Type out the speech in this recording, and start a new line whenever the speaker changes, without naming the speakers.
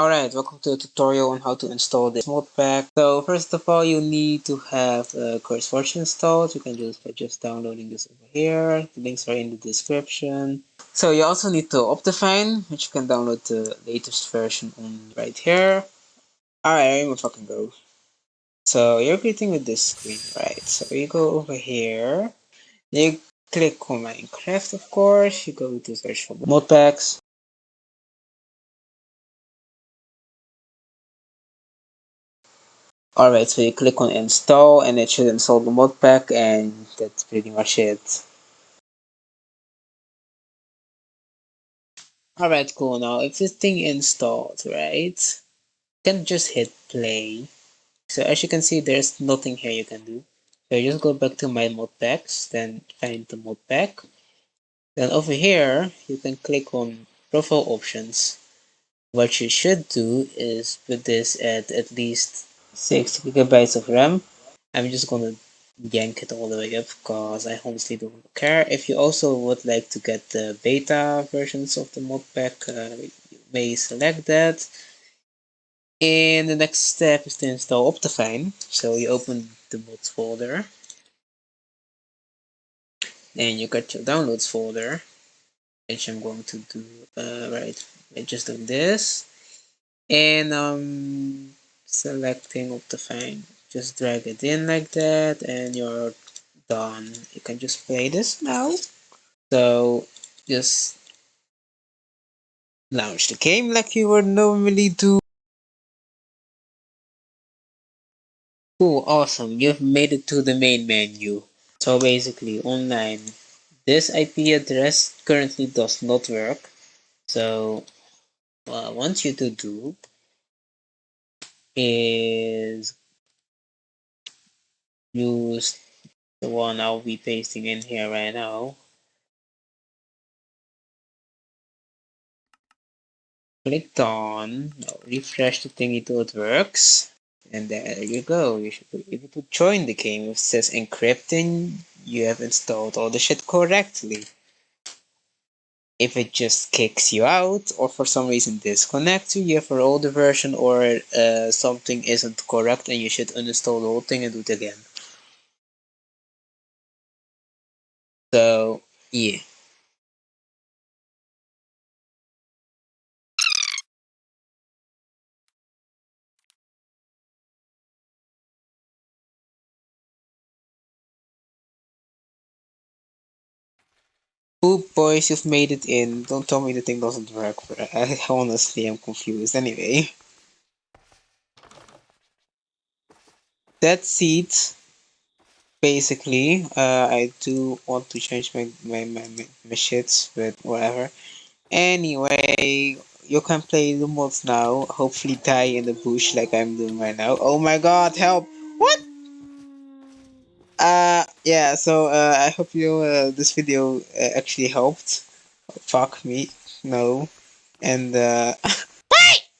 Alright, welcome to a tutorial on how to install this modpack. So first of all, you need to have uh, CurseForge installed. You can do this by just downloading this over here. The links are in the description. So you also need to Optifine, which you can download the latest version on right here. Alright, I'm gonna fucking go. So you're greeting with this screen, right? So you go over here. You click on Minecraft, of course. You go to search for modpacks. Alright, so you click on install and it should install the modpack and that's pretty much it. Alright, cool. Now, if this thing installed, right, you can just hit play. So as you can see, there's nothing here you can do. So just go back to my modpacks, then find the modpack. Then over here, you can click on profile options. What you should do is put this at at least 6 gigabytes of RAM. I'm just gonna yank it all the way up because I honestly don't care. If you also would like to get the beta versions of the modpack, uh, you may select that. And the next step is to install Optifine. So you open the mods folder. and you got your downloads folder, which I'm going to do, uh, right, I just do this. And um, selecting Optifine. Just drag it in like that and you're done. You can just play this now. So just launch the game like you would normally do. Cool, awesome. You've made it to the main menu. So basically online, this IP address currently does not work. So uh, I want you to do is use the one I'll be pasting in here right now. Click on, refresh the thingy till it works. And there you go, you should be able to join the game. It says encrypting, you have installed all the shit correctly. If it just kicks you out, or for some reason disconnects you, you have an older version, or uh, something isn't correct and you should uninstall the whole thing and do it again. So, yeah. Poop boys, you've made it in. Don't tell me the thing doesn't work. I honestly am confused. Anyway. That's it. Basically, uh, I do want to change my, my, my, my shits, but whatever. Anyway, you can play the mods now. Hopefully die in the bush like I'm doing right now. Oh my god, help! Uh, yeah, so uh, I hope you uh, this video uh, actually helped. Fuck me, no. And uh,